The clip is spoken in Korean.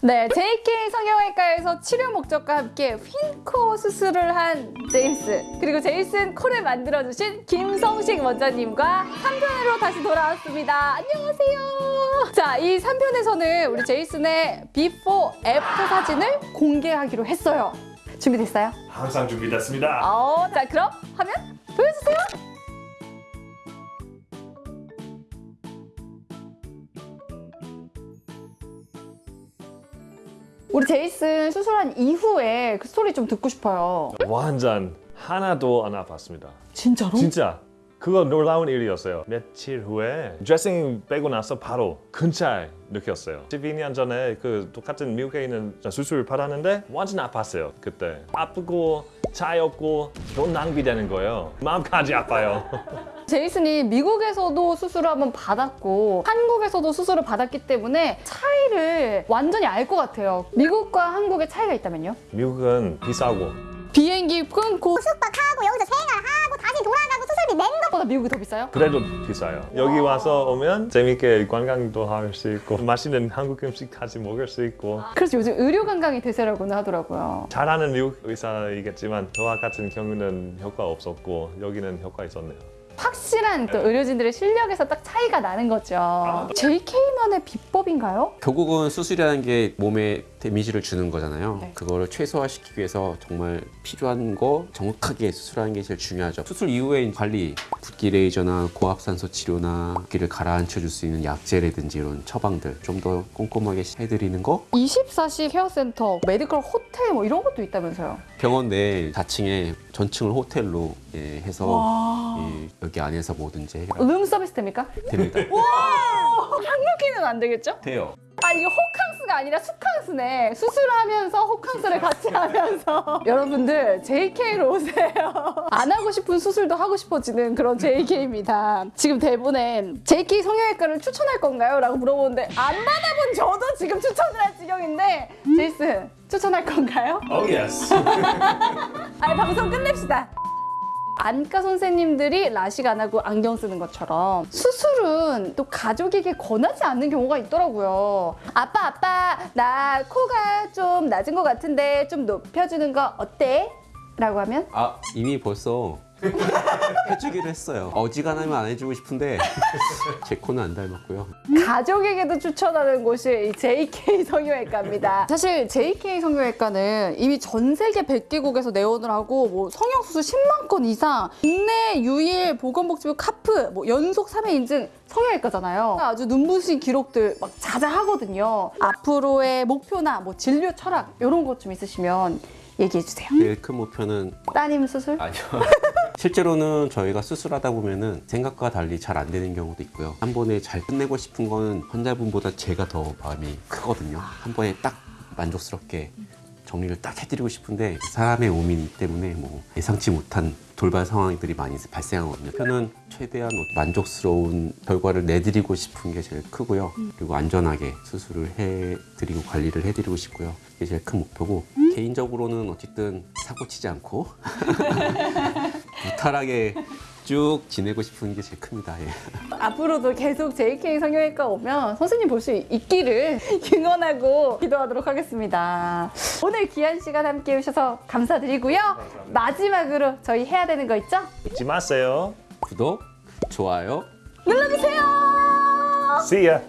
네, JK 성형외과에서 치료 목적과 함께 휜코 수술을 한 제임스 그리고 제이슨 코를 만들어주신 김성식 원장님과 3편으로 다시 돌아왔습니다. 안녕하세요. 자, 이 3편에서는 우리 제이슨의 before after 사진을 공개하기로 했어요. 준비됐어요? 항상 준비됐습니다. 어, 자 그럼 화면 보여주세요. 우리 제이슨 수술한 이후에 그 스토리 좀 듣고 싶어요. 완전 하나도 안 아팠습니다. 진짜로? 진짜 그거 놀라운 일이었어요. 며칠 후에 드레싱 빼고 나서 바로 큰 차이 느꼈어요. 12년 전에 그 똑같은 미국에 있는 수술 받았는데 완전 아팠어요. 그때 아프고 차였고 돈 낭비되는 거예요. 마음까지 아파요. 제이슨이 미국에서도 수술을 한번 받았고 한국에서도 수술을 받았기 때문에 차이를 완전히 알 것 같아요. 미국과 한국의 차이가 있다면요? 미국은 비싸고 비행기 끊고 숙박하고 여기서 생활하고 다시 돌아 가고 수술비 낸 거. 보다 미국이 더 비싸요? 그래도 비싸요. 여기 와서 오면 재밌게 관광도 할 수 있고 맛있는 한국 음식 같이 먹을 수 있고 그래서 요즘 의료 관광이 대세라고는 하더라고요. 잘하는 미국 의사이겠지만 저와 같은 경우는 효과 없었고 여기는 효과 있었네요. 확실한 또 의료진들의 실력에서 딱 차이가 나는 거죠. JK만의 비법인가요? 결국은 수술이라는 게 몸에 damage를 주는 거잖아요. 네. 그거를 최소화시키기 위해서 정말 필요한 거 정확하게 수술하는 게 제일 중요하죠. 수술 이후에 관리, 붓기 레이저나 고압산소 치료나 붓기를 가라앉혀 줄 수 있는 약제라든지 이런 처방들 좀 더 꼼꼼하게 해드리는 거 24시 care센터, medical 호텔 뭐 이런 것도 있다면서요. 병원 내 4층에 전층을 호텔로 예, 해서 와. 예, 여기 안에서 뭐든지 해결 룸 서비스 됩니까? 됩니다. 한국인은 안 되겠죠? 돼요. 아 이거 호캉스가 아니라 수캉스네. 수술하면서 호캉스를 같이 하면서 여러분들 JK로 오세요. 안 하고 싶은 수술도 하고 싶어지는 그런 JK입니다. 지금 대본엔 JK 성형외과를 추천할 건가요? 라고 물어보는데 안 받아본 저도 지금 추천을 할 지경인데 제이슨 추천할 건가요? Oh yes. 아니 방송 끝냅시다. 안과 선생님들이 라식 안 하고 안경 쓰는 것처럼 수술은 또 가족에게 권하지 않는 경우가 있더라고요. 아빠 아빠 나 코가 좀 낮은 것 같은데 좀 높여주는 거 어때? 라고 하면 아 이미 벌써 해주기로 했어요. 어지간하면 안 해주고 싶은데 제 코는 안 닮았고요. 가족에게도 추천하는 곳이 이 JK 성형외과입니다. 사실 JK 성형외과는 이미 전 세계 100개국에서 내원을 하고 뭐 성형수술 10만 건 이상 국내 유일 보건복지부 카프 뭐 연속 3회 인증 성형외과잖아요. 아주 눈부신 기록들 막 자자하거든요. 앞으로의 목표나 뭐 진료 철학 이런 것 좀 있으시면 얘기해 주세요. 제일 큰 목표는 따님 수술? 아니요. 실제로는 저희가 수술하다 보면은 생각과 달리 잘 안 되는 경우도 있고요. 한 번에 잘 끝내고 싶은 거는 환자분보다 제가 더 마음이 크거든요. 한 번에 딱 만족스럽게 정리를 딱 해드리고 싶은데 사람의 몸이기 때문에 뭐 예상치 못한 돌발 상황들이 많이 발생하거든요. 저는 최대한 만족스러운 결과를 내드리고 싶은 게 제일 크고요. 그리고 안전하게 수술을 해드리고 관리를 해드리고 싶고요. 그게 제일 큰 목표고 개인적으로는 어쨌든 사고 치지 않고 무탈하게 쭉 지내고 싶은 게 제일 큽니다. 예. 앞으로도 계속 JK 성형외과 오면 선생님 볼 수 있기를 응원하고 기도하도록 하겠습니다. 오늘 귀한 시간 함께 해주셔서 감사드리고요. 마지막으로 저희 해야 되는 거 있죠? 잊지 마세요. 구독, 좋아요, 눌러주세요. See ya.